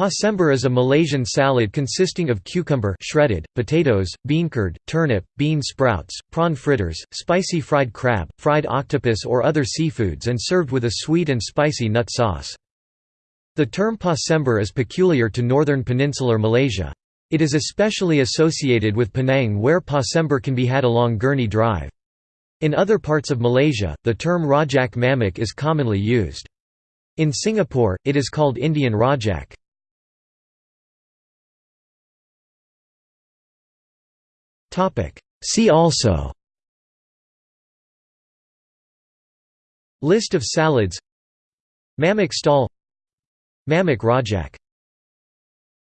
Pasembur is a Malaysian salad consisting of cucumber shredded, potatoes, bean curd, turnip, bean sprouts, prawn fritters, spicy fried crab, fried octopus or other seafoods and served with a sweet and spicy nut sauce. The term pasembur is peculiar to northern peninsular Malaysia. It is especially associated with Penang where pasembur can be had along Gurney Drive. In other parts of Malaysia, the term rojak mamak is commonly used. In Singapore, it is called Indian rojak. See also. List of salads. Mamak stall. Mamak Rojak